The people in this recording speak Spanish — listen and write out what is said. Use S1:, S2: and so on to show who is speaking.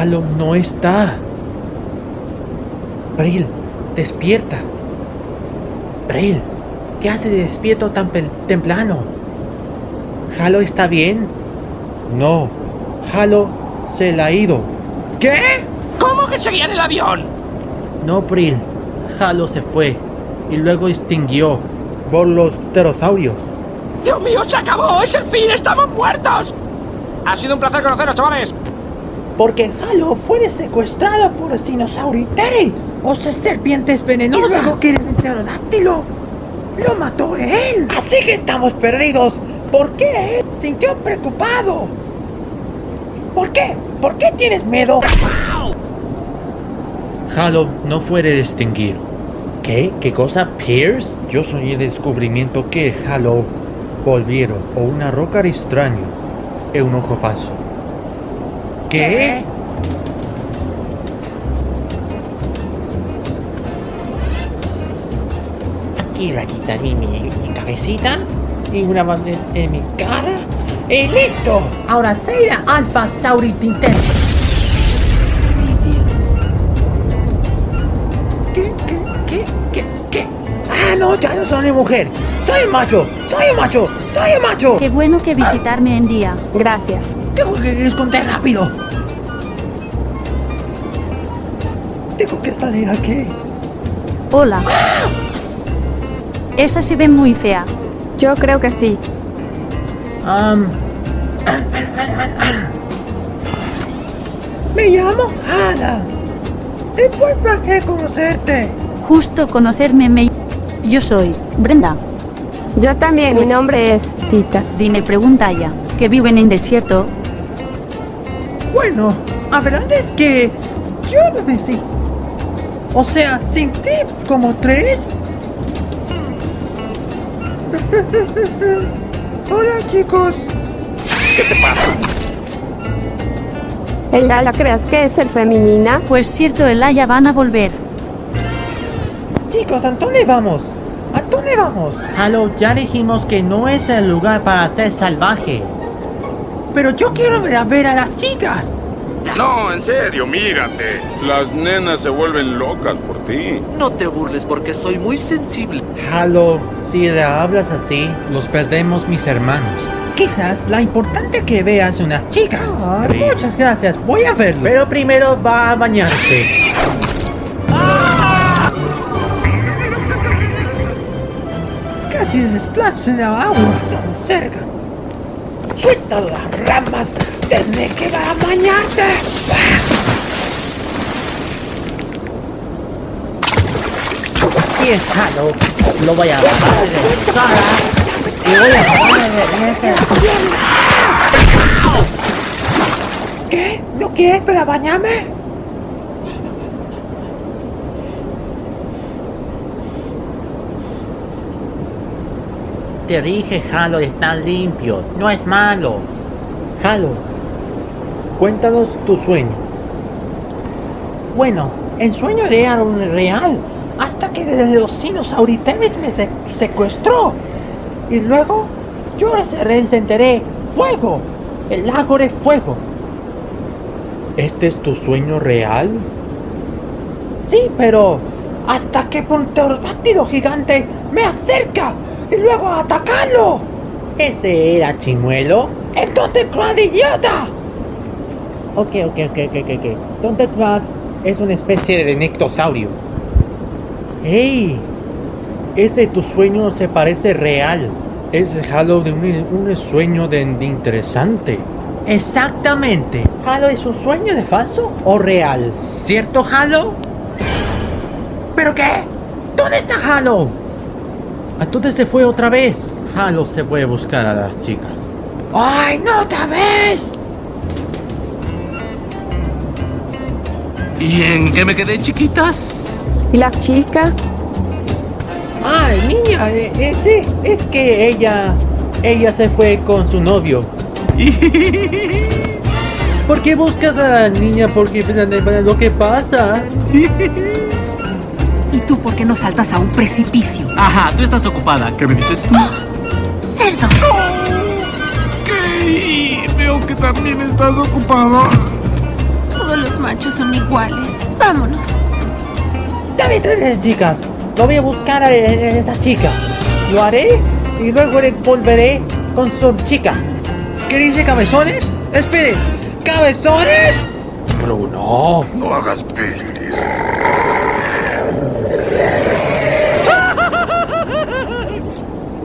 S1: Halo no está. Bril, despierta. Bril, ¿qué hace despierto tan temprano? ¿Halo está bien? No, Halo se la ha ido.
S2: ¿Qué? ¿Cómo que seguía en el avión?
S1: No, Bril. Halo se fue y luego extinguió por los pterosaurios.
S2: ¡Dios mío, se acabó! ¡Es el fin! ¡Estamos muertos! Ha sido un placer conoceros, chavales.
S3: Porque Halo fue secuestrado por dinosauriteres, o serpientes venenosas. Y luego quieren el pterodáctilo. Lo mató él. Así que estamos perdidos. ¿Por qué? Sintió preocupado. ¿Por qué? ¿Por qué tienes miedo?
S1: Halo no fue distinguido. ¿Qué? ¿Qué cosa? ¿Pierce? Yo soy el descubrimiento que Halo volvieron o una roca extraño es un ojo falso. ¿Qué?
S3: Aquí rayita mi, mi cabecita y una bandera en mi cara. ¡Y listo! Ahora Seira Alpha Sauritinten. ¿Qué? ¿Qué? ¿Qué? ¿Qué? ¿Qué? ¡Ah, no! Ya no soy mujer. ¡Soy un macho! ¡Soy un macho! ¡Soy un macho!
S4: Qué bueno que visitarme en día. Gracias.
S3: Tengo que esconder rápido. Tengo que salir aquí.
S4: Hola. Esa se ve muy fea.
S5: Yo creo que sí.
S1: Um,
S3: Me llamo Hada. Es muy placer conocerte.
S4: Justo conocerme me... Yo soy Brenda.
S5: Yo también, mi nombre es Tita.
S4: Dime pregunta ya, que viven en desierto.
S3: Bueno, la verdad es que yo no me sé. O sea, sin ti como tres. Hola chicos.
S2: ¿Qué te pasa?
S5: ¿Ella la creas que es el femenina?
S4: Pues cierto, el ya van a volver.
S3: Chicos, ¿a dónde vamos? ¿A dónde vamos?
S1: Halo, ya dijimos que no es el lugar para ser salvaje.
S3: Pero yo quiero ver a, ver a las chicas.
S6: No, en serio, mírate. Las nenas se vuelven locas por ti.
S7: No te burles porque soy muy sensible.
S1: Halo, si le hablas así, los perdemos mis hermanos.
S3: Quizás la importante que veas unas chicas. Ah,
S1: Sí.
S3: muchas gracias, voy a verlo.
S1: Pero primero va a bañarse.
S3: Casi se desplaza en la agua tan cerca. Suelta las ramas, tendré que va a bañarte.
S1: Aquí es Halo. Lo voy a bajar de cara. Y voy a bajar de ese...
S3: ¿Qué? ¿No quieres para bañarme?
S1: Te dije, Halo, está limpio. No es malo. Halo, cuéntanos tu sueño.
S3: Bueno, el sueño era un real, hasta que los dinosauriteres me se- secuestró. Y luego yo se enteré, fuego, el lago de fuego.
S1: ¿Este es tu sueño real?
S3: Sí, pero hasta que un pterodáctilo gigante me acerca y luego atacarlo.
S1: ¿Ese era Chimuelo?
S3: Entonces, Crad, idiota.
S1: Ok, ok, ok, ok, ok. Thunderclad es una especie de nectosaurio. ¡Ey! Ese tu sueño se parece real. Es Halo de un, un sueño de, de interesante.
S3: Exactamente. ¿Halo es un sueño de falso o real? ¿Cierto, Halo? ¿Pero qué? ¿Dónde está Halo?
S1: Entonces se fue otra vez. Halo se fue a buscar a las chicas.
S3: ¡Ay, no otra vez!
S7: ¿Y en qué me quedé, chiquitas?
S5: ¿Y la chica?
S1: Ay, niña, eh, eh, sí, es que ella, ella se fue con su novio. ¿Por qué buscas a la niña? Porque pues, lo que pasa.
S8: ¿Y tú por qué no saltas a un precipicio?
S7: Ajá, tú estás ocupada. ¿Qué me dices?
S8: ¡Cerdo!
S7: ¿Qué? Veo que también estás ocupada.
S8: Todos los machos son iguales. Vámonos.
S1: Dame tres chicas. Lo voy a buscar a, a esa chica. Lo haré y luego le volveré con su chica.
S3: ¿Qué dice cabezones? Esperen, ¿cabezones?
S1: Bruno.
S6: No hagas Billy.